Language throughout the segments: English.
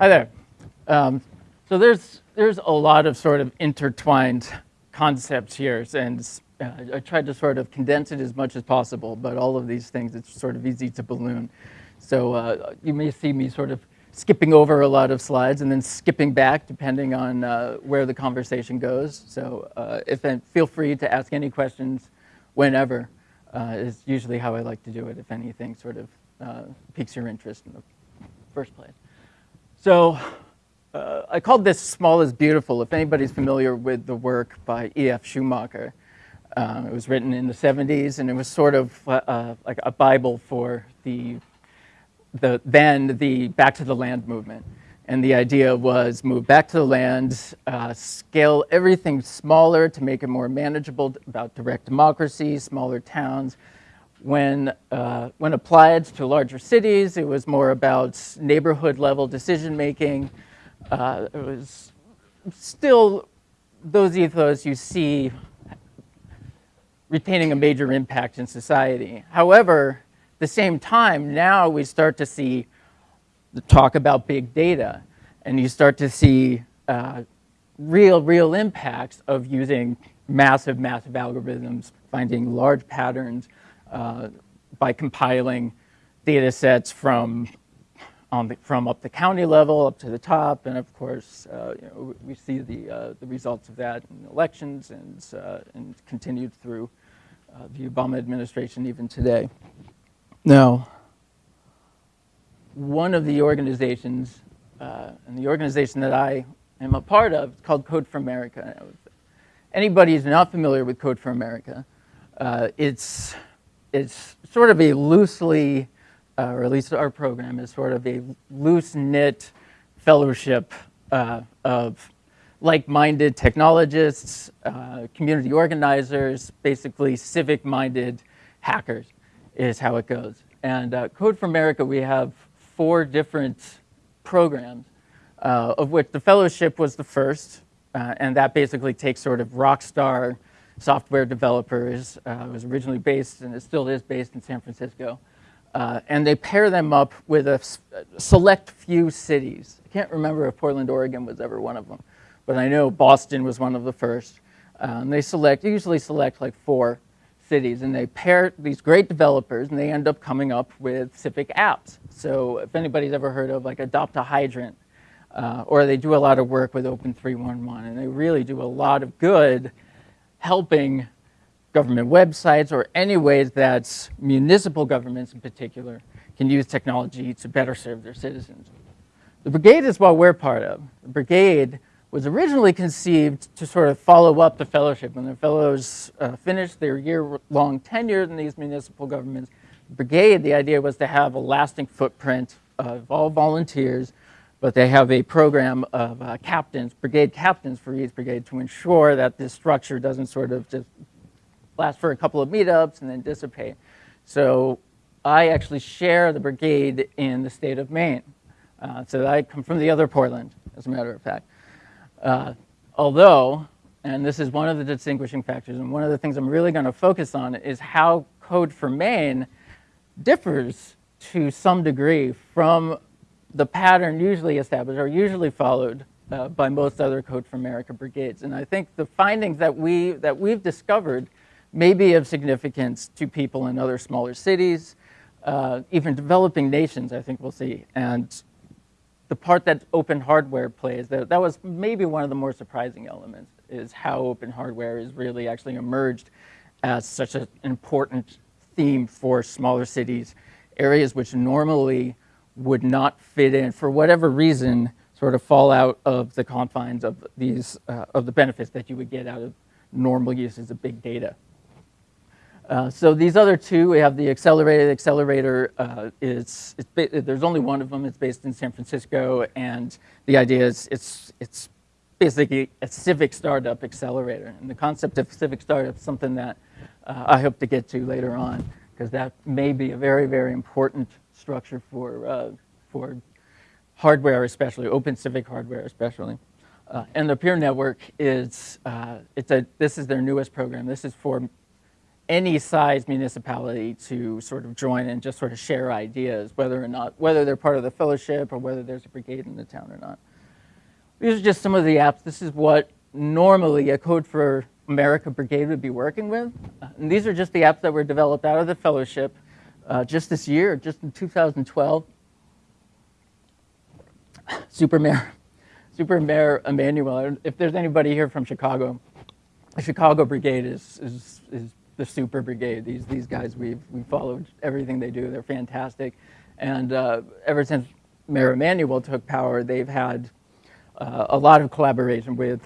Hi there. Um, so there's there's a lot of sort of intertwined concepts here, and uh, I tried to sort of condense it as much as possible. But all of these things, it's sort of easy to balloon. So uh, you may see me sort of skipping over a lot of slides and then skipping back depending on uh, where the conversation goes. So uh, if feel free to ask any questions whenever uh, is usually how I like to do it if anything sort of uh, piques your interest in the first place. So uh, I called this Small is Beautiful. If anybody's familiar with the work by E.F. Schumacher, um, it was written in the 70s and it was sort of uh, like a Bible for the the, then the back to the land movement. And the idea was move back to the land, uh, scale everything smaller to make it more manageable about direct democracy, smaller towns. When, uh, when applied to larger cities, it was more about neighborhood level decision making. Uh, it was still those ethos you see retaining a major impact in society. However, at the same time, now we start to see the talk about big data, and you start to see uh, real, real impacts of using massive, massive algorithms, finding large patterns uh, by compiling data sets from, the, from up the county level up to the top, and of course, uh, you know, we see the, uh, the results of that in elections and, uh, and continued through uh, the Obama administration even today. Now, one of the organizations, uh, and the organization that I am a part of, is called Code for America. Anybody who's not familiar with Code for America, uh, it's, it's sort of a loosely, uh, or at least our program is sort of a loose-knit fellowship uh, of like-minded technologists, uh, community organizers, basically civic-minded hackers is how it goes. And uh, Code for America, we have four different programs, uh, of which the fellowship was the first, uh, and that basically takes sort of rock star software developers. Uh, was originally based, and it still is based in San Francisco. Uh, and they pair them up with a select few cities. I can't remember if Portland, Oregon was ever one of them, but I know Boston was one of the first. Um, they select, usually select like four cities and they pair these great developers and they end up coming up with civic apps. So if anybody's ever heard of like Adopt a Hydrant, uh, or they do a lot of work with Open 311 and they really do a lot of good helping government websites or any ways that municipal governments in particular can use technology to better serve their citizens. The brigade is what we're part of. The brigade was originally conceived to sort of follow up the fellowship. When the fellows uh, finished their year-long tenure in these municipal governments, brigade, the idea was to have a lasting footprint of all volunteers, but they have a program of uh, captains, brigade captains for each brigade to ensure that this structure doesn't sort of just last for a couple of meetups and then dissipate. So I actually share the brigade in the state of Maine. Uh, so I come from the other Portland, as a matter of fact. Uh, although, and this is one of the distinguishing factors, and one of the things I'm really going to focus on is how Code for Maine differs to some degree from the pattern usually established or usually followed uh, by most other Code for America brigades. And I think the findings that, we, that we've discovered may be of significance to people in other smaller cities, uh, even developing nations, I think we'll see. And the part that open hardware plays, that, that was maybe one of the more surprising elements, is how open hardware is really actually emerged as such an important theme for smaller cities, areas which normally would not fit in, for whatever reason, sort of fall out of the confines of these, uh, of the benefits that you would get out of normal uses of big data. Uh, so these other two, we have the accelerated accelerator. Uh, is there's only one of them. It's based in San Francisco, and the idea is it's it's basically a civic startup accelerator. And the concept of civic startup is something that uh, I hope to get to later on, because that may be a very very important structure for uh, for hardware, especially open civic hardware, especially. Uh, and the peer network is it's a this is their newest program. This is for any size municipality to sort of join and just sort of share ideas, whether or not, whether they're part of the fellowship or whether there's a brigade in the town or not. These are just some of the apps. This is what normally a Code for America brigade would be working with. Uh, and these are just the apps that were developed out of the fellowship uh, just this year, just in 2012. Super Mayor, Super Mayor Emanuel, if there's anybody here from Chicago, the Chicago Brigade is, is, is the super brigade. These, these guys, we've, we followed everything they do. They're fantastic. And uh, ever since Mayor Emanuel took power, they've had uh, a lot of collaboration with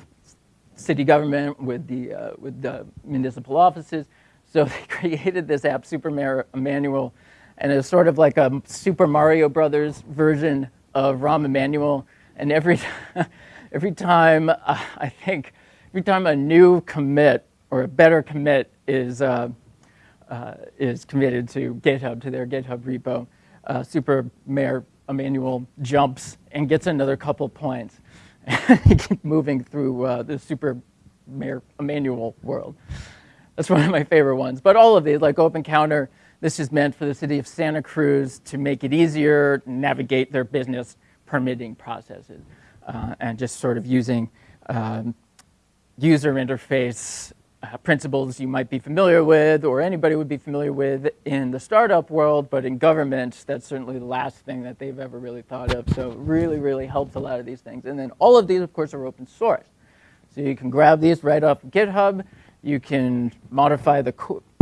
city government, with the, uh, with the municipal offices. So they created this app, Super Mayor Emanuel, and it's sort of like a Super Mario Brothers version of Rahm Emanuel. And every, every time, uh, I think, every time a new commit or a better commit is, uh, uh, is committed to GitHub, to their GitHub repo, uh, Super Mayor Emanuel jumps and gets another couple points. he keeps moving through uh, the Super Mayor Emanuel world. That's one of my favorite ones. But all of these, like Open Counter, this is meant for the city of Santa Cruz to make it easier navigate their business permitting processes uh, and just sort of using um, user interface uh, principles you might be familiar with or anybody would be familiar with in the startup world, but in government, that's certainly the last thing that they've ever really thought of. So really, really helps a lot of these things. And then all of these, of course, are open source. So you can grab these right off GitHub, you can modify the,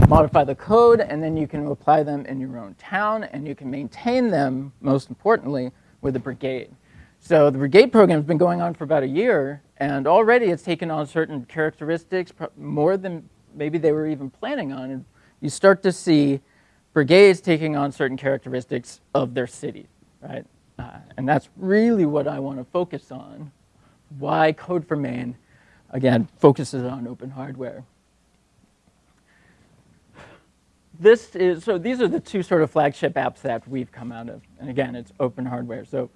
modify the code, and then you can apply them in your own town, and you can maintain them, most importantly, with a brigade. So the brigade program has been going on for about a year, and already it's taken on certain characteristics, more than maybe they were even planning on. And you start to see brigades taking on certain characteristics of their cities, right? Uh, and that's really what I want to focus on. Why Code for Maine, again, focuses on open hardware. This is, so these are the two sort of flagship apps that we've come out of. And again, it's open hardware. So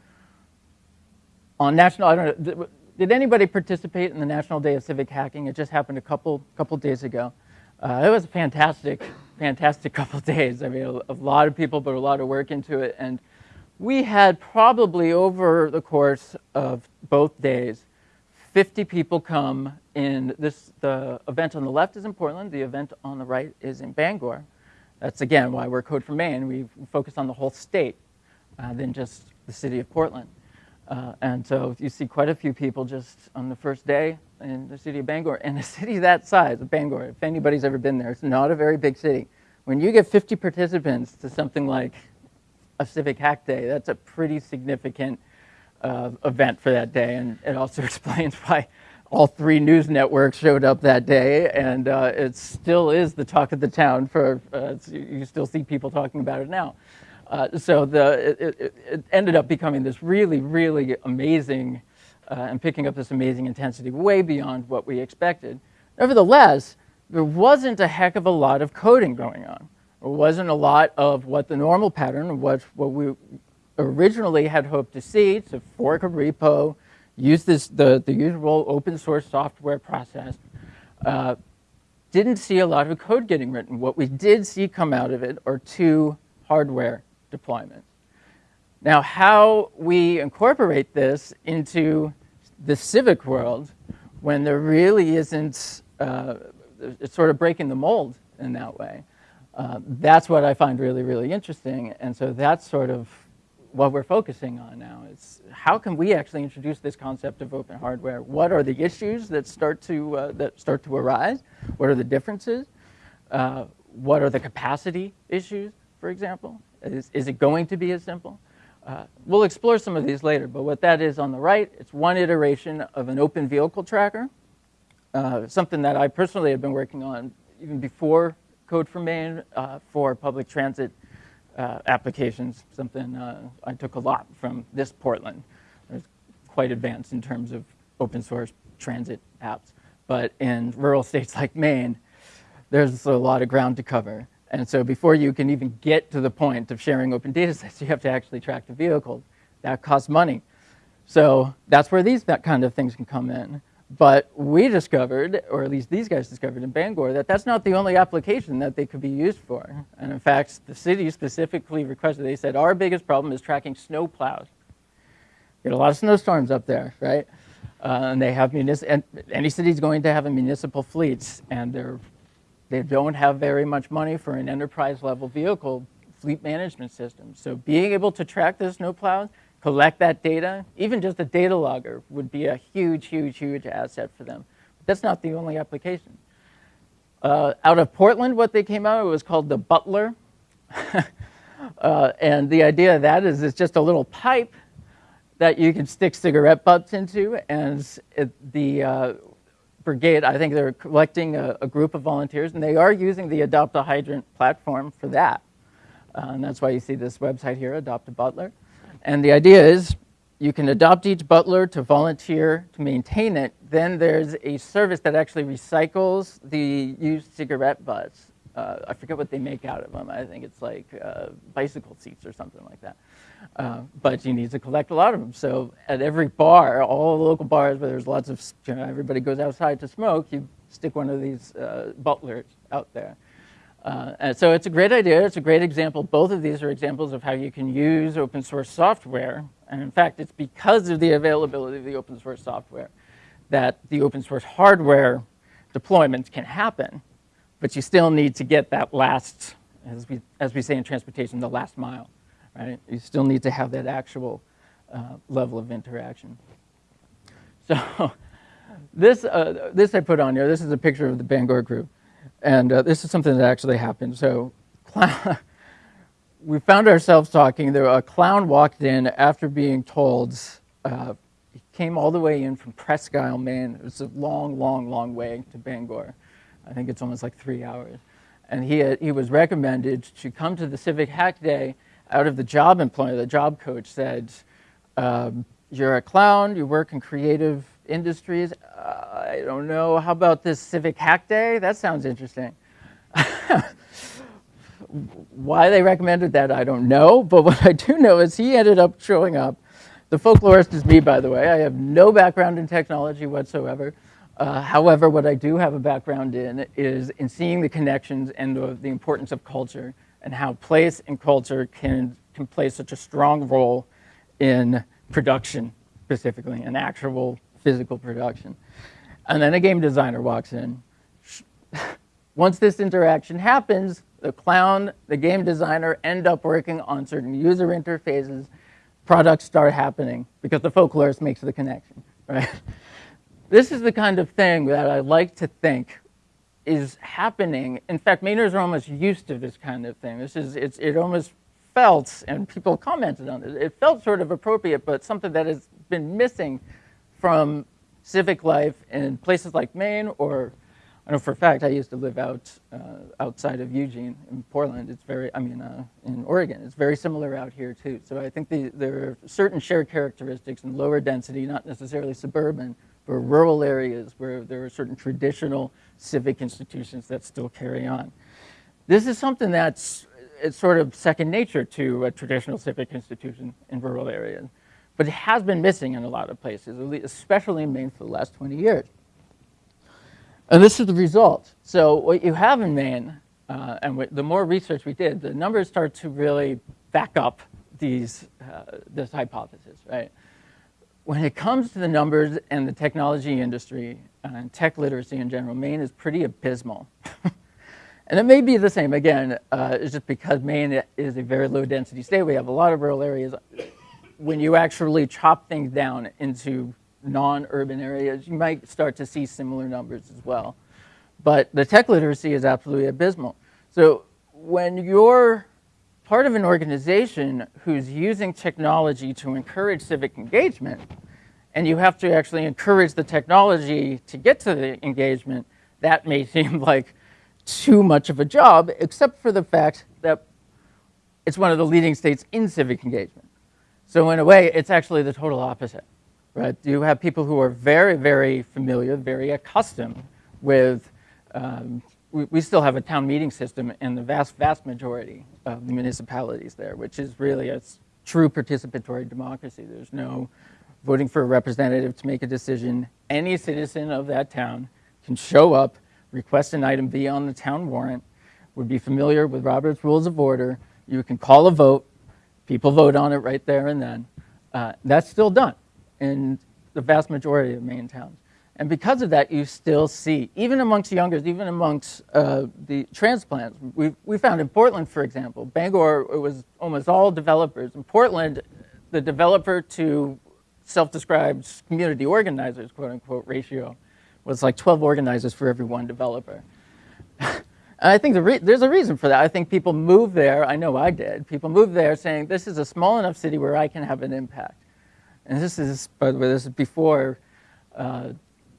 on national, I don't know, did anybody participate in the National Day of Civic Hacking? It just happened a couple, couple days ago. Uh, it was a fantastic, fantastic couple days. I mean, a, a, lot of people put a lot of work into it. And we had probably over the course of both days, 50 people come in this, the event on the left is in Portland, the event on the right is in Bangor. That's again why we're Code for Maine. We focus on the whole state uh, than just the city of Portland. Uh, and so you see quite a few people just on the first day in the city of Bangor. And a city that size, Bangor, if anybody's ever been there, it's not a very big city. When you get 50 participants to something like a Civic Hack Day, that's a pretty significant uh, event for that day. And it also explains why all three news networks showed up that day. And uh, it still is the talk of the town for, uh, you still see people talking about it now. Uh, so the, it, it, ended up becoming this really, really amazing uh, and picking up this amazing intensity way beyond what we expected. Nevertheless, there wasn't a heck of a lot of coding going on. There wasn't a lot of what the normal pattern was, what we originally had hoped to see, to fork a repo, use this, the, the usual open source software process. Uh, didn't see a lot of code getting written. What we did see come out of it are two hardware deployments. Now, how we incorporate this into the civic world when there really isn't, uh, it's sort of breaking the mold in that way. Uh, that's what I find really, really interesting. And so that's sort of what we're focusing on now. is how can we actually introduce this concept of open hardware? What are the issues that start to, uh, that start to arise? What are the differences? Uh, what are the capacity issues, for example? Is, is it going to be as simple? Uh, we'll explore some of these later, but what that is on the right, it's one iteration of an open vehicle tracker, uh, something that I personally have been working on even before Code for Maine uh, for public transit uh, applications, something uh, I took a lot from this Portland. It's quite advanced in terms of open source transit apps. But in rural states like Maine, there's a lot of ground to cover. And so before you can even get to the point of sharing open data sets, you have to actually track the vehicle. That costs money. So that's where these that kind of things can come in. But we discovered, or at least these guys discovered in Bangor, that that's not the only application that they could be used for. And in fact, the city specifically requested, they said, our biggest problem is tracking snow plows. Get a lot of snowstorms up there, right? Uh, and they have municipal, and any city's going to have a municipal fleets, and they're, they don't have very much money for an enterprise level vehicle fleet management system. So being able to track the snow plows collect that data, even just a data logger would be a huge, huge, huge asset for them. But that's not the only application. Uh, out of Portland, what they came out, it was called the Butler. uh, and the idea of that is it's just a little pipe that you can stick cigarette butts into, and it, the uh, brigade, I think they're collecting a, a, group of volunteers, and they are using the Adopt a Hydrant platform for that. Uh, and that's why you see this website here, Adopt a Butler. And the idea is you can adopt each butler to volunteer to maintain it. Then there's a service that actually recycles the used cigarette butts. Uh, I forget what they make out of them. I think it's like uh, bicycle seats or something like that. Uh, but you need to collect a lot of them. So at every bar, all the local bars where there's lots of, you know, everybody goes outside to smoke, you stick one of these uh, butlers out there. Uh, so it's a great idea. It's a great example. Both of these are examples of how you can use open source software. And in fact, it's because of the availability of the open source software that the open source hardware deployments can happen. But you still need to get that last, as we, as we say in transportation, the last mile. Right? You still need to have that actual uh, level of interaction. So this, uh, this I put on here. This is a picture of the Bangor group. And uh, this is something that actually happened. So we found ourselves talking. There, a clown walked in after being told, uh, he came all the way in from Presque Isle, Maine. It was a long, long, long way to Bangor. I think it's almost like three hours. And he, had, he was recommended to come to the Civic Hack Day out of the job employer. The job coach said, um, you're a clown, you work in creative industries. Uh, I don't know. How about this Civic Hack Day? That sounds interesting. Why they recommended that, I don't know. But what I do know is he ended up showing up. The folklorist is me, by the way. I have no background in technology whatsoever. Uh, however, what I do have a background in is in seeing the connections and the, the importance of culture and how place and culture can, can play such a strong role in production specifically, and actual physical production. And then a game designer walks in. Once this interaction happens, the clown, the game designer end up working on certain user interfaces, products start happening because the folklorist makes the connection, right? This is the kind of thing that I like to think is happening. In fact, Mainers are almost used to this kind of thing. This is, it's, it almost felt, and people commented on it, it felt sort of appropriate, but something that has been missing from civic life in places like Maine or I know for a fact I used to live out uh, outside of Eugene in Portland. It's very, I mean, uh, in Oregon. It's very similar out here too. So I think the, there are certain shared characteristics in lower density, not necessarily suburban, but rural areas where there are certain traditional civic institutions that still carry on. This is something that's it's sort of second nature to a traditional civic institution in rural areas but it has been missing in a lot of places, especially in Maine for the last 20 years. And this is the result. So what you have in Maine, uh, and the more research we did, the numbers start to really back up these, uh, this hypothesis, right? When it comes to the numbers and the technology industry and tech literacy in general, Maine is pretty abysmal. and it may be the same, again, uh, it's just because Maine is a very low density state. We have a lot of rural areas when you actually chop things down into non-urban areas, you might start to see similar numbers as well. But the tech literacy is absolutely abysmal. So when you're part of an organization who's using technology to encourage civic engagement, and you have to actually encourage the technology to get to the engagement, that may seem like too much of a job, except for the fact that it's one of the leading states in civic engagement. So in a way, it's actually the total opposite, right? You have people who are very, very familiar, very accustomed with, um, we, we, still have a town meeting system in the vast, vast majority of the municipalities there, which is really a true participatory democracy. There's no voting for a representative to make a decision, any citizen of that town can show up, request an item be on the town warrant, would be familiar with Robert's Rules of Order. You can call a vote, people vote on it right there and then. Uh, that's still done in the vast majority of Maine towns. And because of that, you still see, even amongst youngers, even amongst uh, the transplants, we, we found in Portland, for example, Bangor, it was almost all developers. In Portland, the developer to self-described community organizers, quote unquote, ratio was like 12 organizers for every one developer. and I think the there's a reason for that. I think people move there, I know I did, people move there saying, this is a small enough city where I can have an impact. And this is, by the way, this is before uh,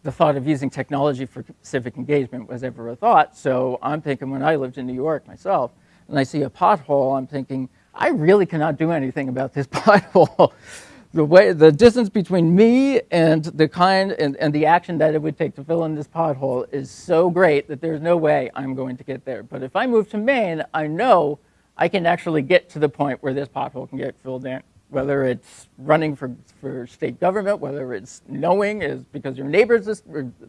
the thought of using technology for civic engagement was ever a thought. So I'm thinking when I lived in New York myself, and I see a pothole, I'm thinking, I really cannot do anything about this pothole. The way, the distance between me and the kind and, and the action that it would take to fill in this pothole is so great that there's no way I'm going to get there. But if I move to Maine, I know I can actually get to the point where this pothole can get filled in whether it's running for, for state government, whether it's knowing is because your neighbor's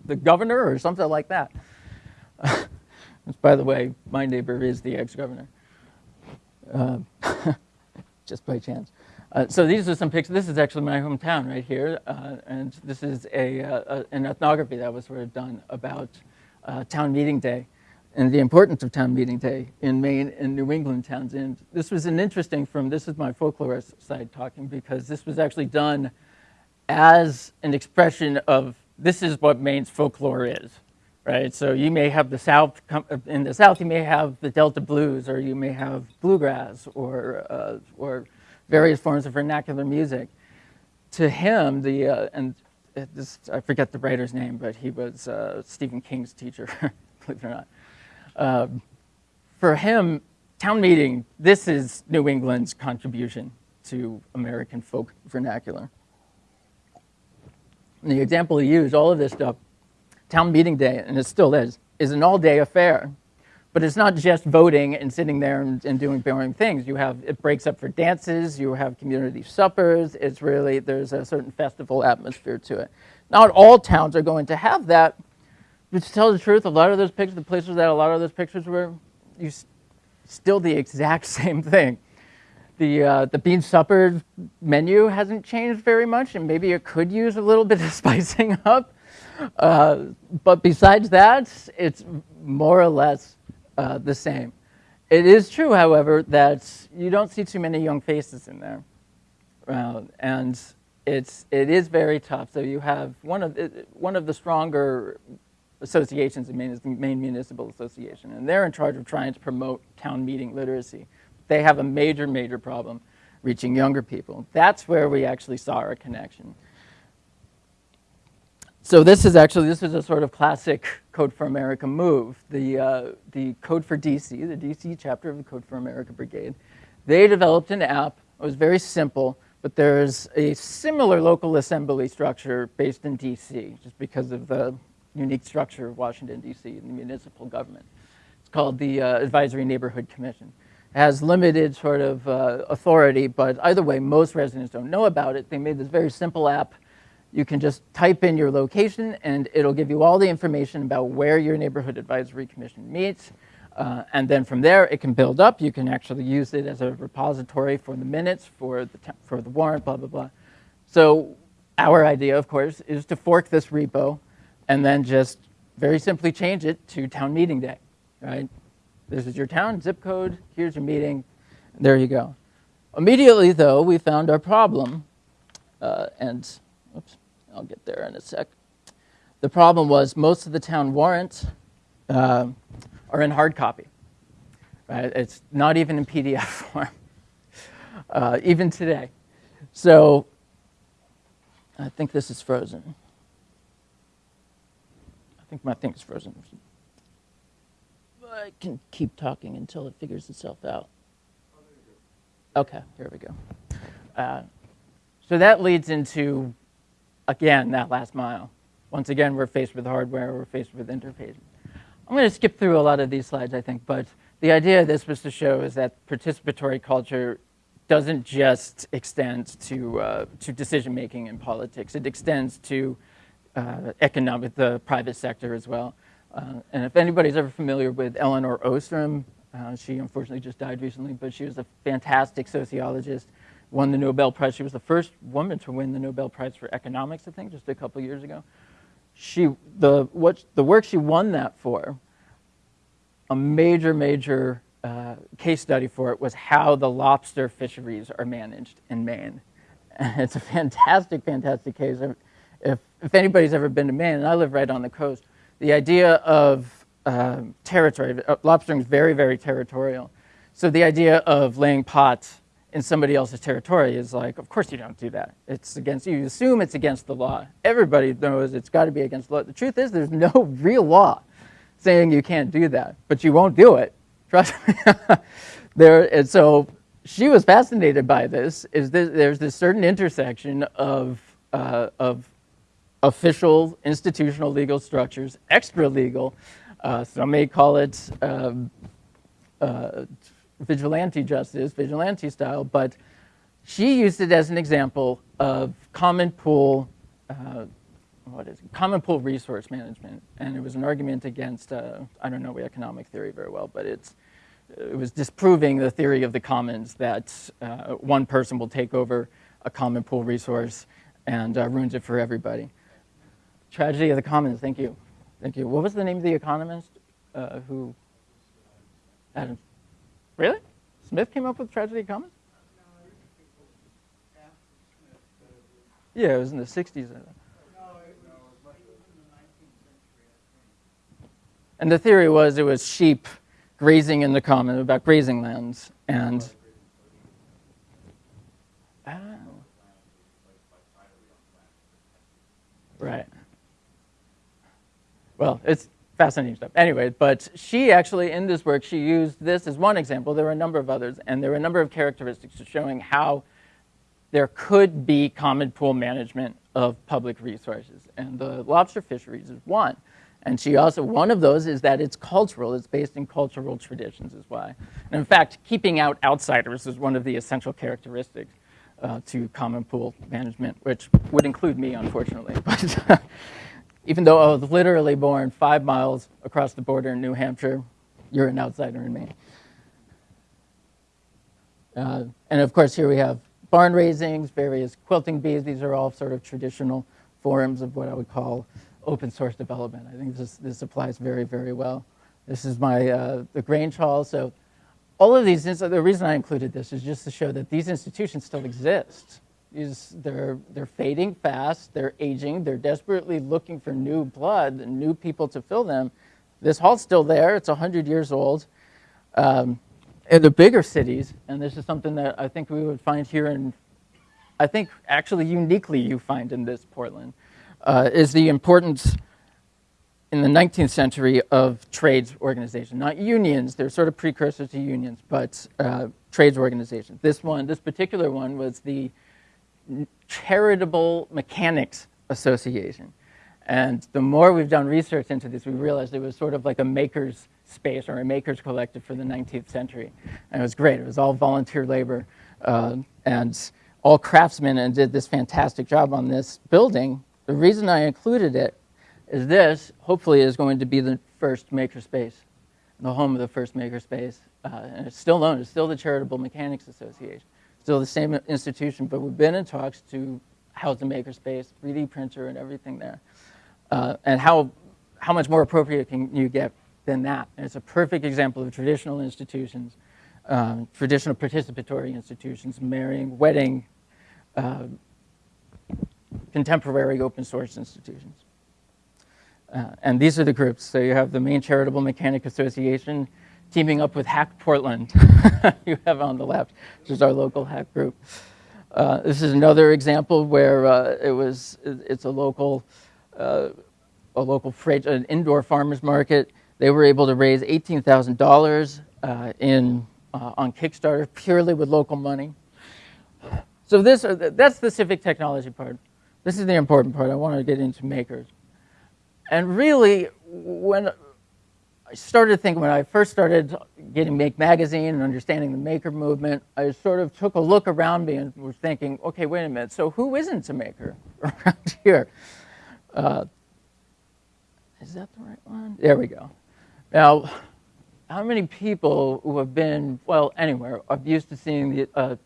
the governor or something like that. Which, by the way, my neighbor is the ex-governor, uh, just by chance. Uh, so these are some pictures. This is actually my hometown right here, uh, and this is a, uh, an ethnography that was sort of done about uh, town meeting day and the importance of town meeting day in Maine and New England towns. And this was an interesting from, this is my folklorist side talking, because this was actually done as an expression of this is what Maine's folklore is, right? So you may have the South, in the South you may have the Delta blues, or you may have bluegrass, or, uh, or various forms of vernacular music. To him, the, uh, and this, I forget the writer's name, but he was uh, Stephen King's teacher, believe it or not. Uh, for him, town meeting, this is New England's contribution to American folk vernacular. And the example he used, all of this stuff, town meeting day, and it still is, is an all-day affair. But it's not just voting and sitting there and, and, doing boring things. You have, it breaks up for dances, you have community suppers, it's really, there's a certain festival atmosphere to it. Not all towns are going to have that, but to tell the truth, a lot of those pictures, the places that a lot of those pictures were, you still the exact same thing. The, uh, the bean supper menu hasn't changed very much, and maybe it could use a little bit of spicing up. Uh, but besides that, it's more or less uh, the same. It is true, however, that you don't see too many young faces in there. Uh, and it's, it is very tough. So you have one of, one of the stronger associations in Maine is the Maine Municipal Association, and they're in charge of trying to promote town meeting literacy. They have a major, major problem reaching younger people. That's where we actually saw our connection. So this is actually, this is a sort of classic Code for America move. The, uh, the Code for DC, the DC chapter of the Code for America Brigade, they developed an app. It was very simple, but there's a similar local assembly structure based in DC, just because of the unique structure of Washington, D.C. and the municipal government. It's called the uh, Advisory Neighborhood Commission. It has limited sort of uh, authority, but either way, most residents don't know about it. They made this very simple app. You can just type in your location and it'll give you all the information about where your neighborhood advisory commission meets. Uh, and then from there, it can build up. You can actually use it as a repository for the minutes, for the, for the warrant, blah, blah, blah. So our idea, of course, is to fork this repo and then just very simply change it to town meeting day, right? This is your town zip code, here's your meeting, there you go. Immediately, though, we found our problem, uh, and oops, I'll get there in a sec. The problem was most of the town warrants uh, are in hard copy. Right? It's not even in PDF form, uh, even today. So I think this is frozen I think my thing is frozen. I can keep talking until it figures itself out. Okay, here we go. Uh, so that leads into, again, that last mile. Once again, we're faced with hardware, we're faced with interfaces. I'm going to skip through a lot of these slides, I think, but the idea of this was to show is that participatory culture doesn't just extend to, uh, to decision making in politics. It extends to uh, economic, the private sector as well. Uh, and if anybody's ever familiar with Elinor Ostrom, uh, she unfortunately just died recently, but she was a fantastic sociologist, won the Nobel Prize. She was the first woman to win the Nobel Prize for economics, I think, just a couple years ago. She, the, what, the work she won that for, a major, major uh, case study for it was how the lobster fisheries are managed in Maine. And it's a fantastic, fantastic case. If, if anybody's ever been to Maine, and I live right on the coast, the idea of uh, territory, lobstering is very, very territorial. So the idea of laying pots in somebody else's territory is like, of course you don't do that. It's against, you assume it's against the law. Everybody knows it's got to be against the law. The truth is there's no real law saying you can't do that, but you won't do it. Trust me. there, and so she was fascinated by this, is this, there's this certain intersection of, uh, of official institutional legal structures, extra legal. Uh, some may call it um, uh, vigilante justice, vigilante style, but she used it as an example of common pool, uh, what is it? common pool resource management, and it was an argument against uh, I don't know economic theory very well, but it's it was disproving the theory of the commons that uh, one person will take over a common pool resource and uh, ruins it for everybody. Tragedy of the Commons, thank you. Thank you. What was the name of the economist uh, who? Adam. Really? Smith came up with Tragedy of Commons? Yeah, it was in the 60s. And the theory was it was sheep grazing in the common, about grazing lands. And oh. right. Well, it's fascinating stuff. Anyway, but she actually, in this work, she used this as one example. There were a number of others, and there were a number of characteristics showing how there could be common pool management of public resources. And the lobster fisheries is one. And she also, one of those is that it's cultural, it's based in cultural traditions is why. And in fact, keeping out outsiders is one of the essential characteristics uh, to common pool management, which would include me, unfortunately. But even though I was literally born five miles across the border in New Hampshire, you're an outsider in Maine. Uh, and of course, here we have barn raisings, various quilting bees. These are all sort of traditional forms of what I would call open source development. I think this, this applies very, very well. This is my, uh, the Grange Hall. So all of these, the reason I included this is just to show that these institutions still exist is they're, they're fading fast, they're aging, they're desperately looking for new blood and new people to fill them. This hall's still there, it's 100 years old. Um, in the bigger cities, and this is something that I think we would find here in, I think actually uniquely you find in this Portland, uh, is the importance in the 19th century of trades organizations, not unions, they're sort of precursors to unions, but uh, trades organizations. This one, this particular one was the Charitable Mechanics Association. And the more we've done research into this, we realized it was sort of like a maker's space or a maker's collective for the 19th century. And it was great. It was all volunteer labor uh, and all craftsmen and did this fantastic job on this building. The reason I included it is this, hopefully, is going to be the first makerspace, the home of the first makerspace. Uh, and it's still known, it's still the Charitable Mechanics Association still the same institution, but we've been in talks to house the makerspace, 3D printer, and everything there. Uh, and how, how much more appropriate can you get than that? And it's a perfect example of traditional institutions, um, traditional participatory institutions, marrying, wedding, uh, contemporary open source institutions. Uh, and these are the groups. So you have the Maine Charitable Mechanic Association, teaming up with Hack Portland, you have on the left, which is our local hack group. Uh, this is another example where uh, it was, it's a local, uh, a local freight, an indoor farmers market. They were able to raise $18,000 uh, in, uh, on Kickstarter purely with local money. So this, uh, that's the civic technology part. This is the important part. I want to get into makers. And really, when I started thinking when I first started getting Make Magazine and understanding the maker movement, I sort of took a look around me and was thinking, okay, wait a minute, so who isn't a maker around here? Uh, is that the right one? There we go. Now, how many people who have been, well, anywhere, are used to seeing the, uh,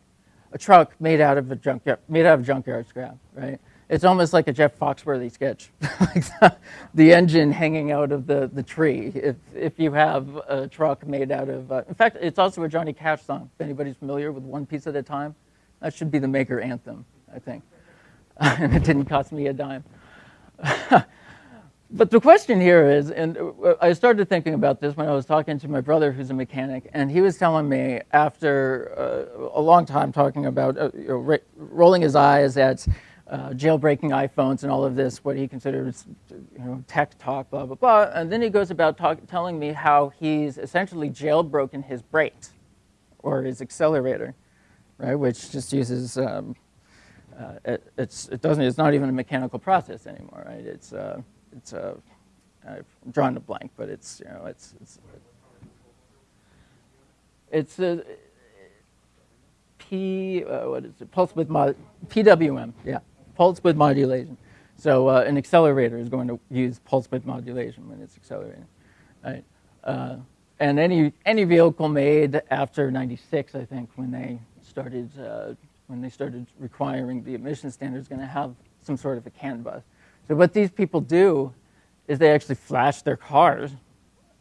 a truck made out of a junkyard, made out of junkyard scrap, right? It's almost like a Jeff Foxworthy sketch, like the, the, engine hanging out of the, the tree. If, if you have a truck made out of, uh, in fact, it's also a Johnny Cash song. If anybody's familiar with One Piece at a Time, that should be the maker anthem, I think. and it didn't cost me a dime. but the question here is, and I started thinking about this when I was talking to my brother who's a mechanic, and he was telling me after uh, a long time talking about uh, you know, rolling his eyes at uh, jailbreaking iPhones and all of this, what he considers you know, tech talk, blah, blah, blah. And then he goes about talk, telling me how he's essentially jailbroken his brakes or his accelerator, right, which just uses, um, uh, it, it's, it doesn't, it's not even a mechanical process anymore, right? It's, uh, it's a, I've drawn a blank, but it's, you know, it's, it's, it's a, P, uh, what is it, pulse width mod, PWM, yeah pulse width modulation. So uh, an accelerator is going to use pulse width modulation when it's accelerating. Right? Uh, and any, any vehicle made after 96, I think, when they started, uh, when they started requiring the emission standard is going to have some sort of a CAN bus. So what these people do is they actually flash their cars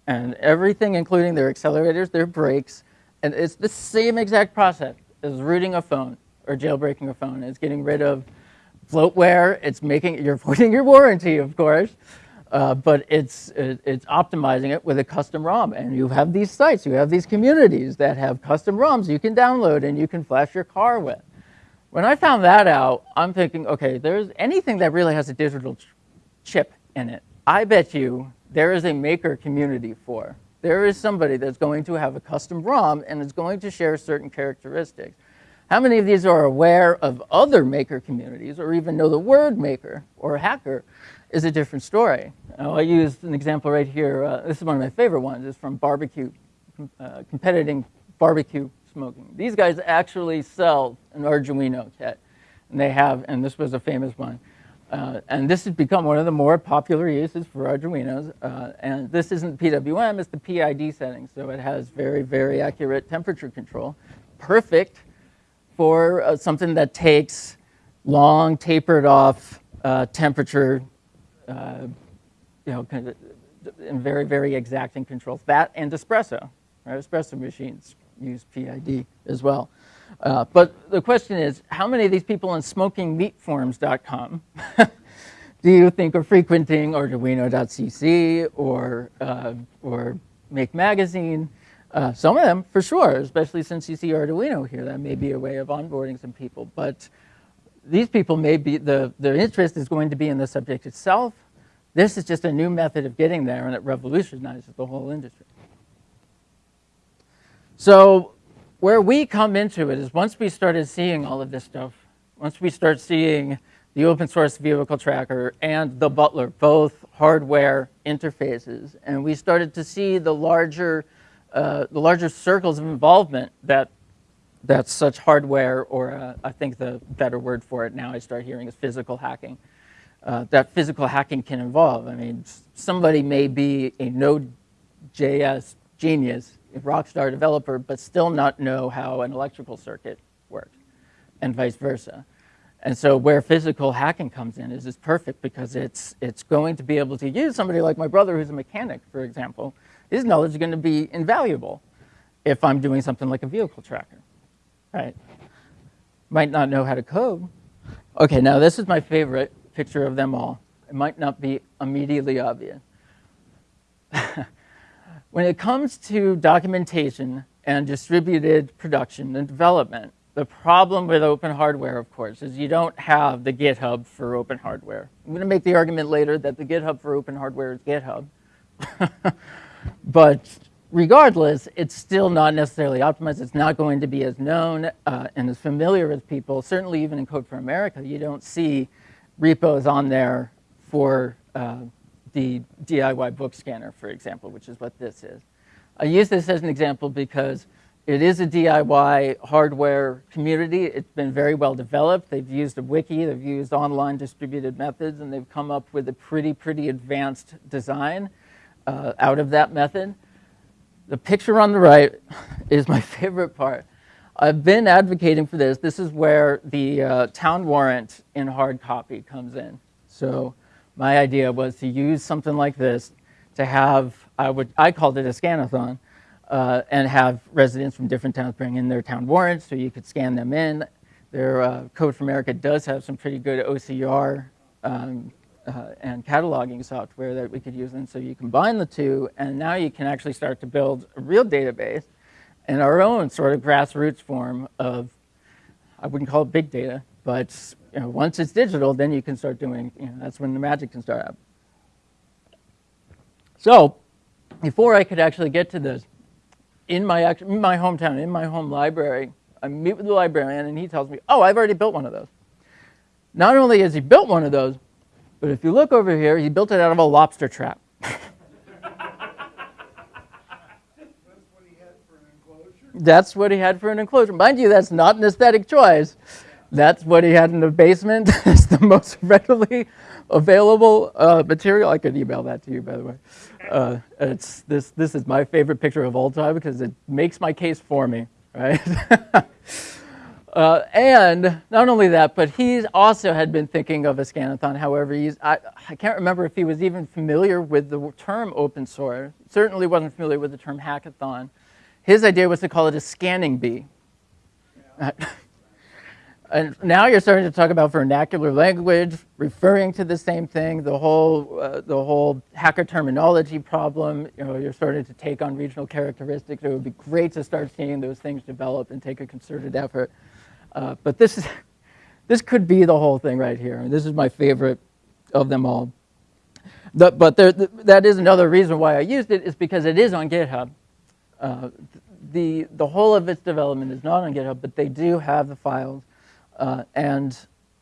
and everything, including their accelerators, their brakes, and it's the same exact process as rooting a phone or jailbreaking a phone. It's getting rid of bloatware. It's making you're voiding your warranty, of course, uh, but it's it, it's optimizing it with a custom ROM. And you have these sites, you have these communities that have custom ROMs you can download and you can flash your car with. When I found that out, I'm thinking, okay, there's anything that really has a digital ch chip in it. I bet you there is a maker community for. There is somebody that's going to have a custom ROM and is going to share certain characteristics. How many of these are aware of other maker communities or even know the word maker or hacker is a different story. Now, I used an example right here. Uh, this is one of my favorite ones. It's from barbecue, uh, competing barbecue smoking. These guys actually sell an Arduino kit. And they have, and this was a famous one. Uh, and this has become one of the more popular uses for Arduinos. Uh, and this isn't PWM, it's the PID setting. So it has very, very accurate temperature control. Perfect for uh, something that takes long, tapered off uh, temperature, uh, you know, kind of, and very, very exacting controls. That and espresso, right? Espresso machines use PID as well. Uh, but the question is, how many of these people on smokingmeatforums.com do you think are frequenting Arduino.cc or, uh, or Make Magazine? Uh, some of them, for sure, especially since you see Arduino here, that may be a way of onboarding some people. But these people may be, the, their interest is going to be in the subject itself. This is just a new method of getting there, and it revolutionizes the whole industry. So where we come into it is once we started seeing all of this stuff, once we start seeing the open source vehicle tracker and the Butler, both hardware interfaces, and we started to see the larger uh, the larger circles of involvement that that such hardware, or uh, I think the better word for it now I start hearing is physical hacking, uh, that physical hacking can involve. I mean, somebody may be a Node.js genius, a rockstar developer, but still not know how an electrical circuit works, and vice versa. And so where physical hacking comes in is, is perfect because it's, it's going to be able to use somebody like my brother who's a mechanic, for example, his knowledge is going to be invaluable if I'm doing something like a vehicle tracker, right? Might not know how to code. Okay, now this is my favorite picture of them all. It might not be immediately obvious. when it comes to documentation and distributed production and development, the problem with open hardware, of course, is you don't have the GitHub for open hardware. I'm going to make the argument later that the GitHub for open hardware is GitHub. But regardless, it's still not necessarily optimized. It's not going to be as known uh, and as familiar with people. Certainly even in Code for America, you don't see repos on there for uh, the DIY book scanner, for example, which is what this is. I use this as an example because it is a DIY hardware community. It's been very well developed. They've used a wiki, they've used online distributed methods, and they've come up with a pretty, pretty advanced design uh, out of that method. The picture on the right is my favorite part. I've been advocating for this. This is where the uh, town warrant in hard copy comes in. So my idea was to use something like this to have, I, would, I called it a scanathon, uh, and have residents from different towns bring in their town warrants so you could scan them in. Their uh, Code for America does have some pretty good OCR um, uh, and cataloging software that we could use. And so you combine the two, and now you can actually start to build a real database in our own sort of grassroots form of, I wouldn't call it big data, but you know, once it's digital, then you can start doing, you know, that's when the magic can start up. So before I could actually get to this, in my, in my hometown, in my home library, I meet with the librarian and he tells me, oh, I've already built one of those. Not only has he built one of those, but if you look over here, he built it out of a lobster trap. that's what he had for an enclosure. Mind you, that's not an aesthetic choice. That's what he had in the basement. it's the most readily available uh, material. I could email that to you, by the way. Uh, it's, this, this is my favorite picture of all time because it makes my case for me, right? Uh, and not only that, but he also had been thinking of a scanathon. However, he's, I, I can't remember if he was even familiar with the term open source. Certainly wasn't familiar with the term hackathon. His idea was to call it a scanning bee. Yeah. And now you're starting to talk about vernacular language, referring to the same thing, the whole, uh, the whole hacker terminology problem. You know, you're starting to take on regional characteristics. It would be great to start seeing those things develop and take a concerted effort. Uh, but this, is, this could be the whole thing right here. And this is my favorite of them all. The, but there, the, that is another reason why I used it is because it is on GitHub. Uh, the, the whole of its development is not on GitHub, but they do have the files. Uh, and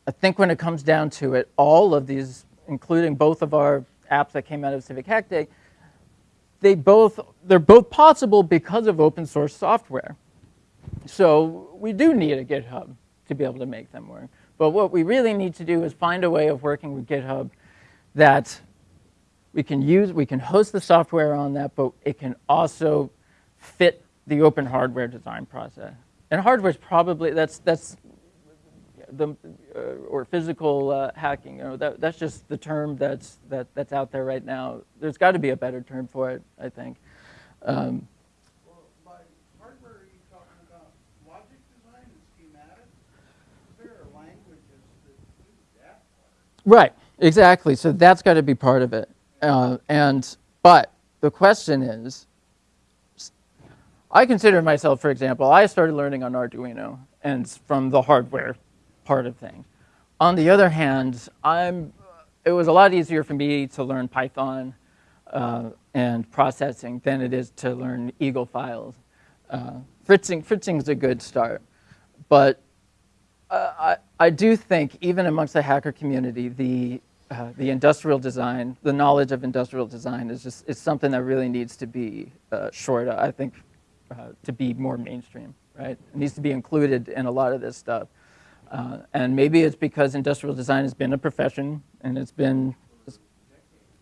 I think when it comes down to it, all of these, including both of our apps that came out of Civic Hack Day, they both, they're both possible because of open source software. So we do need a GitHub to be able to make them work. But what we really need to do is find a way of working with GitHub that we can use, we can host the software on that, but it can also fit the open hardware design process. And hardware is probably, that's, that's the, uh, or physical uh, hacking. You know, that, that's just the term that's, that, that's out there right now. There's got to be a better term for it, I think. Um, well, by hardware, are you talking about logic design and schematics? There are languages that do that part. Right, exactly. So that's got to be part of it. Uh, and, but the question is, I consider myself, for example, I started learning on Arduino and from the hardware part of things. On the other hand, I'm, it was a lot easier for me to learn Python uh, and processing than it is to learn Eagle files. Uh, fritzing, fritzing is a good start, but I, I do think even amongst the hacker community, the, uh, the industrial design, the knowledge of industrial design is just is something that really needs to be uh, shored, I think, uh, to be more mainstream, right? It needs to be included in a lot of this stuff. Uh, and maybe it's because industrial design has been a profession and it's been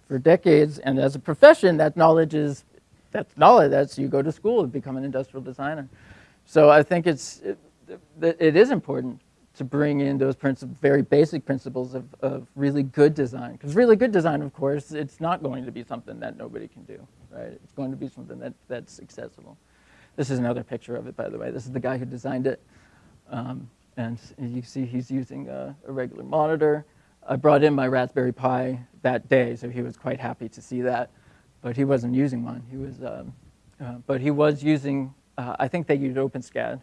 for decades. And as a profession, that knowledge is, that's knowledge. That's you go to school to become an industrial designer. So I think it's, it, it is important to bring in those very basic principles of, of really good design. Because really good design, of course, it's not going to be something that nobody can do, right? It's going to be something that, that's accessible. This is another picture of it, by the way. This is the guy who designed it. Um, and you see he's using a, a, regular monitor. I brought in my Raspberry Pi that day, so he was quite happy to see that. But he wasn't using one. He was, um, uh, but he was using. Uh, I think they used OpenSCAD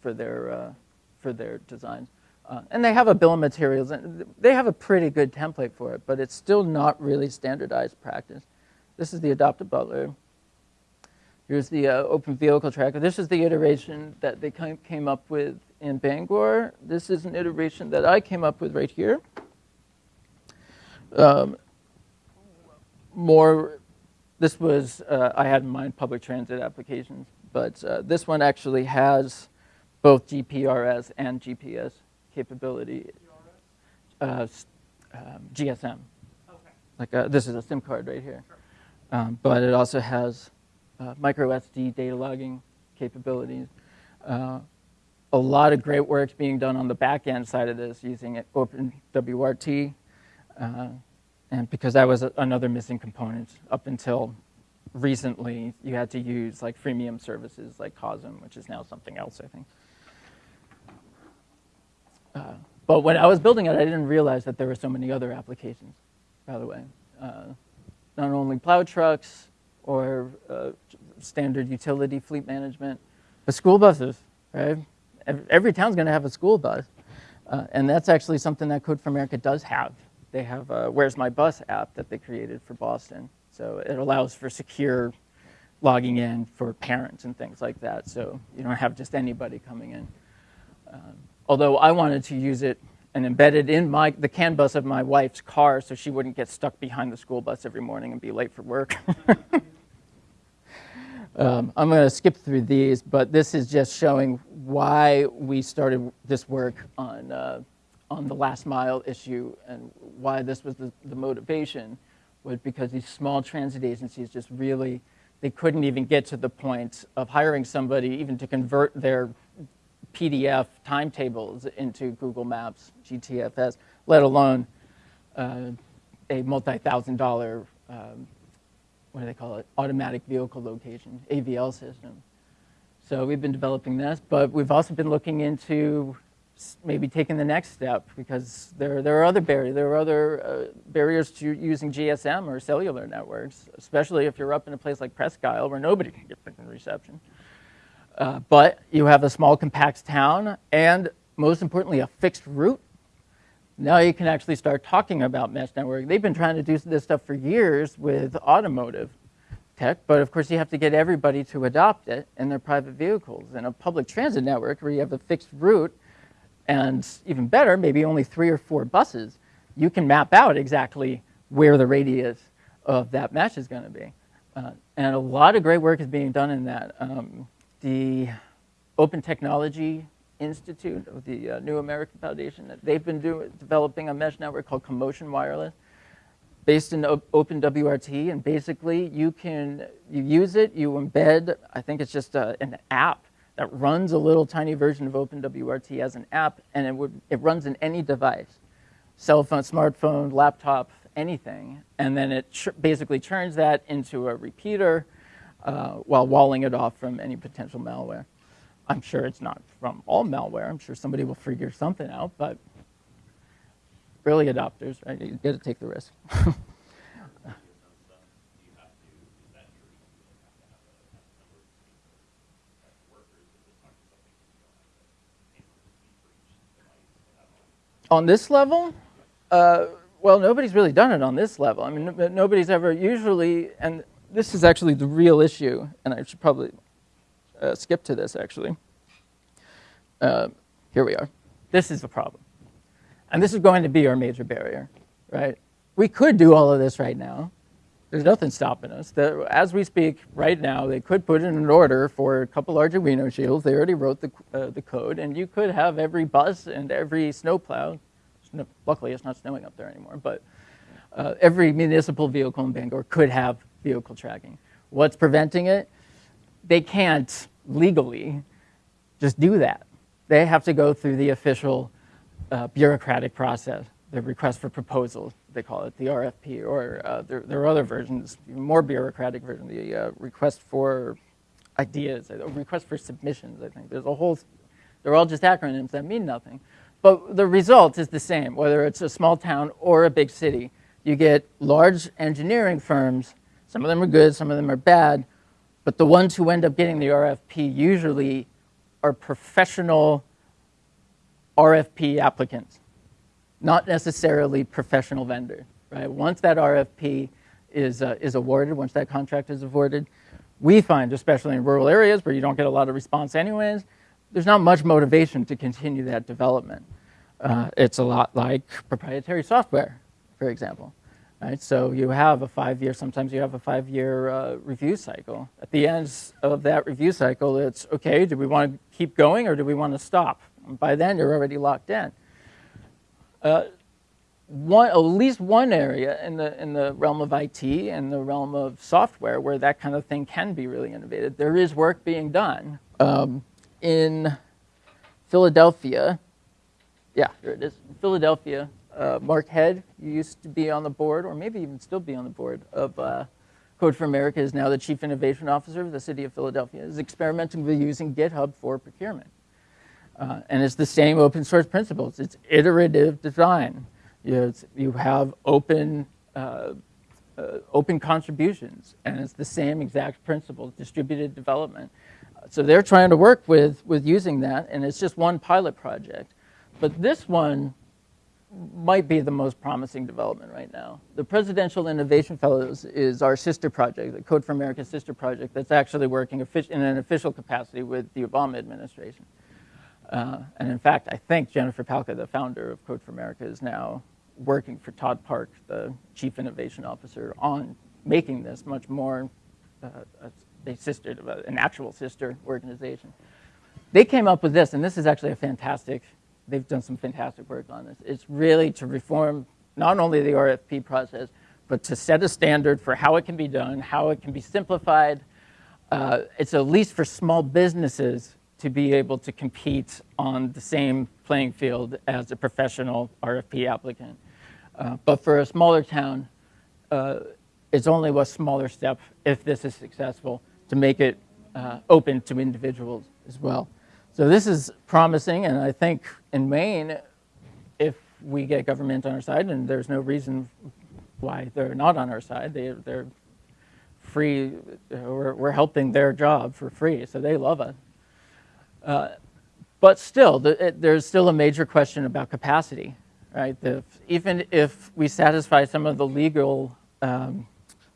for their uh, for their designs, uh, and they have a bill of materials, and they have a pretty good template for it. But it's still not really standardized practice. This is the adopted butler. Here's the uh, open vehicle tracker. This is the iteration that they came up with in Bangor. This is an iteration that I came up with right here. Um, more, this was, uh, I had in mind public transit applications, but uh, this one actually has both GPRS and GPS capability, uh, um, GSM. Okay. Like uh, this is a SIM card right here. Um, but it also has uh, micro SD data logging capabilities. Uh, a lot of great work being done on the back end side of this using it- OpenWRT. Uh, and because that was a, another missing component up until recently, you had to use like freemium services like COSM, which is now something else, I think. Uh, but when I was building it, I didn't realize that there were so many other applications, by the way. Uh, not only plow trucks or uh, standard utility fleet management, but school buses, right? Ev- Every town's going to have a school bus. Uh, and that's actually something that Code for America does have. They have a Where's My Bus app that they created for Boston. So it allows for secure logging in for parents and things like that. So you don't have just anybody coming in. Um, although I wanted to use it and embed it in my, the CAN bus of my wife's car so she wouldn't get stuck behind the school bus every morning and be late for work. um, I'm going to skip through these, but this is just showing why we started this work on, uh, on the last mile issue and why this was the, the motivation was because these small transit agencies just really, they couldn't even get to the point of hiring somebody even to convert their PDF timetables into Google Maps, GTFS, let alone uh, a multi-thousand dollar, um, what do they call it, automatic vehicle location, AVL system. So we've been developing this, but we've also been looking into maybe taking the next step because there, there are other barriers. There are other uh, barriers to using GSM or cellular networks, especially if you're up in a place like Presque Isle where nobody can get freaking reception. Uh, but you have a small compact town and most importantly a fixed route. Now you can actually start talking about mesh network. They've been trying to do this stuff for years with automotive tech but of course you have to get everybody to adopt it in their private vehicles. In a public transit network where you have a fixed route and even better maybe only three or four buses you can map out exactly where the radius of that mesh is going to be. Uh, and a lot of great work is being done in that um, the Open Technology Institute of the uh, New American Foundation, they've been doing, developing a mesh network called Commotion Wireless, based in O- OpenWRT, and basically you can you use it, you embed. I think it's just a, an app that runs a little tiny version of OpenWRT as an app, and it would it runs in any device, cell phone, smartphone, laptop, anything, and then it basically turns that into a repeater uh, while walling it off from any potential malware. I'm sure it's not from all malware. I'm sure somebody will figure something out, but early adopters, right? You got to take the risk. on this level, uh, well, nobody's really done it on this level. I mean, nobody's ever usually, and this is actually the real issue, and I should probably uh, skip to this actually. Uh, here we are. This is the problem. And this is going to be our major barrier, right? We could do all of this right now. There's nothing stopping us. The, as we speak right now, they could put in an order for a couple Arduino shields. They already wrote the, uh, the code, and you could have every bus and every snowplow. Luckily, it's not snowing up there anymore, but uh, every municipal vehicle in Bangor could have vehicle tracking. What's preventing it? They can't legally just do that. They have to go through the official uh, bureaucratic process, the request for proposals, they call it, the RFP, or uh, there, there are other versions, even more bureaucratic version, the uh, request for ideas, request for submissions, I think. There's a whole, they're all just acronyms that mean nothing. But the result is the same, whether it's a small town or a big city. You get large engineering firms, some of them are good, some of them are bad, but the ones who end up getting the RFP usually are professional RFP applicants, not necessarily professional vendors, right? Once that RFP is, uh, is awarded, once that contract is awarded, we find, especially in rural areas where you don't get a lot of response anyways, there's not much motivation to continue that development. Uh, it's a lot like proprietary software, for example. Right? So you have a five-year, sometimes you have a five-year uh, review cycle. At the end of that review cycle, it's, okay, do we want to keep going or do we want to stop? And by then, you're already locked in. Uh, one, at least one area in the, in the realm of IT and the realm of software where that kind of thing can be really innovative. There is work being done. Um, in Philadelphia, yeah, here it is. Philadelphia, uh, Mark Headd, you used to be on the board, or maybe even still be on the board of uh, Code for America, is now the Chief Innovation Officer of the City of Philadelphia, is experimenting with using GitHub for procurement. Uh, and it's the same open source principles. It's iterative design. You, know, you have open, uh, uh, open contributions, and it's the same exact principles, distributed development. So they're trying to work with, with using that, and it's just one pilot project. But this one might be the most promising development right now. The Presidential Innovation Fellows is our sister project, the Code for America sister project, that's actually working in an official capacity with the Obama administration. Uh, and in fact, I think Jennifer Pahlka, the founder of Code for America, is now working for Todd Park, the Chief Innovation Officer, on making this much more uh, a, sister, an actual sister organization. They came up with this, and this is actually a fantastic, they've done some fantastic work on this. It's really to reform not only the RFP process, but to set a standard for how it can be done, how it can be simplified. Uh, it's at least for small businesses to be able to compete on the same playing field as a professional RFP applicant. Uh, but for a smaller town, uh, it's only a smaller step if this is successful to make it uh, open to individuals as well. So this is promising, and I think in Maine, if we get government on our side, and there's no reason why they're not on our side, they, they're free, we're, we're helping their job for free, so they love us. Uh, but still, the, it, there's still a major question about capacity, right? The, even if we satisfy some of the legal um,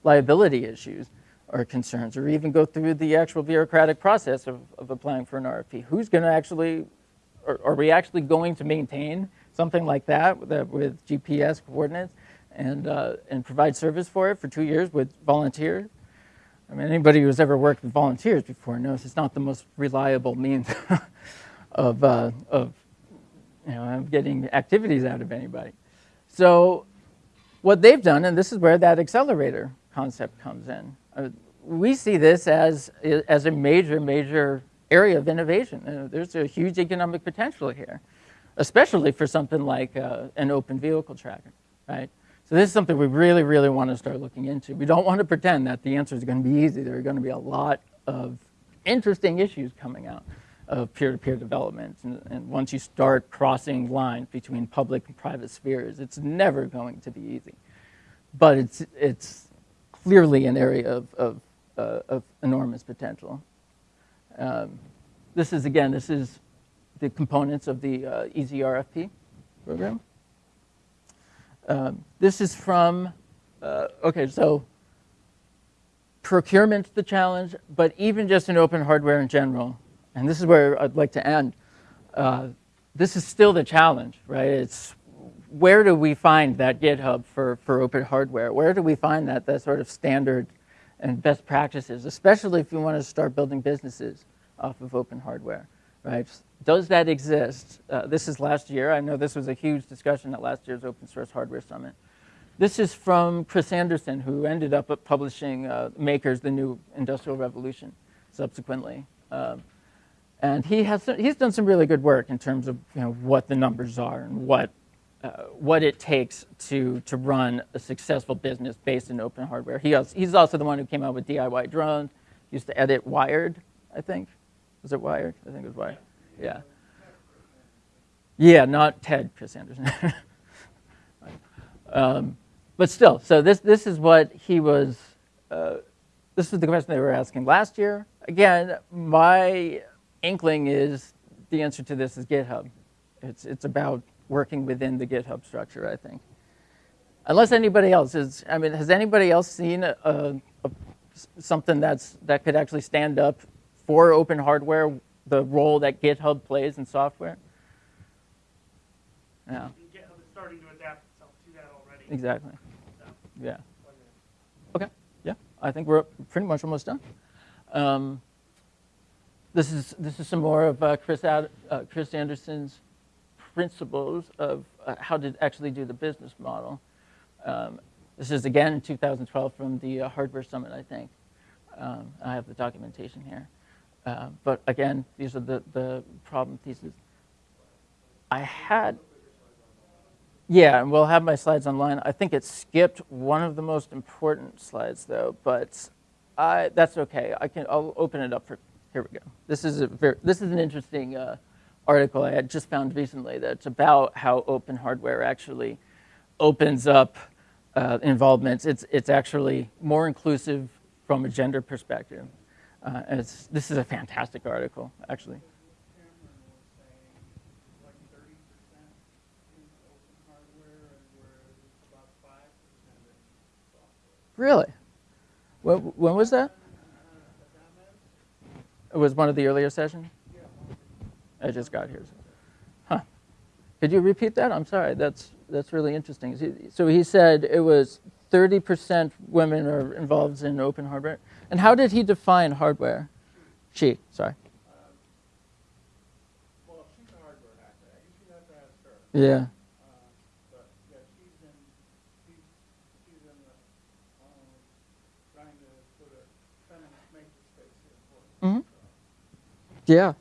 liability issues or concerns, or even go through the actual bureaucratic process of, of applying for an RFP, who's going to actually, are, are, we actually going to maintain something like that with, with GPS coordinates and, uh, and provide service for it for two years with volunteers? I mean, anybody who's ever worked with volunteers before knows it's not the most reliable means of, uh, of you know, getting activities out of anybody. So what they've done, and this is where that accelerator concept comes in, uh, we see this as, as a major, major area of innovation. Uh, there's a huge economic potential here, especially for something like uh, an open vehicle tracker, right? So this is something we really, really want to start looking into. We don't want to pretend that the answer is going to be easy. There are going to be a lot of interesting issues coming out of peer-to-peer -peer development. And, and, once you start crossing lines between public and private spheres, it's never going to be easy. But it's, it's clearly an area of, of, uh, of enormous potential. Um, this is, again, this is the components of the uh, program. Um, this is from, uh, okay, so procurement's the challenge, but even just in open hardware in general, and this is where I'd like to end, uh, this is still the challenge, right? It's where do we find that GitHub for, for open hardware? Where do we find that, that sort of standard and best practices, especially if you want to start building businesses off of open hardware, right? Does that exist? Uh, this is last year. I know this was a huge discussion at last year's Open Source Hardware Summit. This is from Chris Anderson, who ended up publishing uh, Makers, the New Industrial Revolution, subsequently. Um, and he has, he's done some really good work in terms of you know, what the numbers are and what, uh, what it takes to, to run a successful business based in open hardware. He also, he's also the one who came out with DIY drones, he used to edit Wired, I think. Was it Wired? I think it was Wired. Yeah. Yeah, not Ted Chris Anderson. um, but still, so this, this is what he was, uh, this is the question they were asking last year. Again, my inkling is the answer to this is GitHub. It's, it's about working within the GitHub structure, I think. Unless anybody else is, I mean, has anybody else seen a, a, a, something that's, that could actually stand up for open hardware the role that GitHub plays in software? Yeah. GitHub is starting to adapt itself to that already. Exactly. So. Yeah. Okay. Yeah. I think we're pretty much almost done. Um, this is this is some more of uh, Chris Ad, uh, Chris Anderson's principles of uh, how to actually do the business model. Um, this is again 2012 from the uh, hardware summit, I think. Um, I have the documentation here. Uh, but again, these are the, the problem theses. I had, yeah, and we'll have my slides online. I think it skipped one of the most important slides though, but I, that's okay. I can, I'll open it up for, here we go. This is a very, this is an interesting uh, article I had just found recently that's about how open hardware actually opens up uh, involvements. It's, it's actually more inclusive from a gender perspective. Uh, this is a fantastic article, actually. Really? When, when was that? It was one of the earlier sessions? I just got here. Huh. Could you repeat that? I'm sorry. That's, that's really interesting. So he said it was 30% women are involved in open hardware. And how did he define hardware? She, sorry. Well, she's a hardware hacker. I usually have to ask her. Yeah. Uh, But, yeah,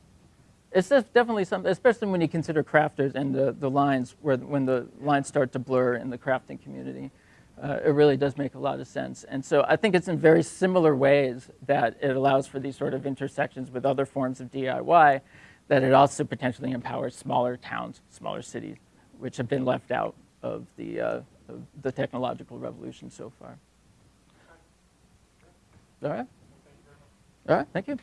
It's definitely something, especially when you consider crafters and the, the lines, where when the lines start to blur in the crafting community. Uh, it really does make a lot of sense. And so I think it's in very similar ways that it allows for these sort of intersections with other forms of DIY, that it also potentially empowers smaller towns, smaller cities, which have been left out of the, uh, of the technological revolution so far. All right? All right, thank you.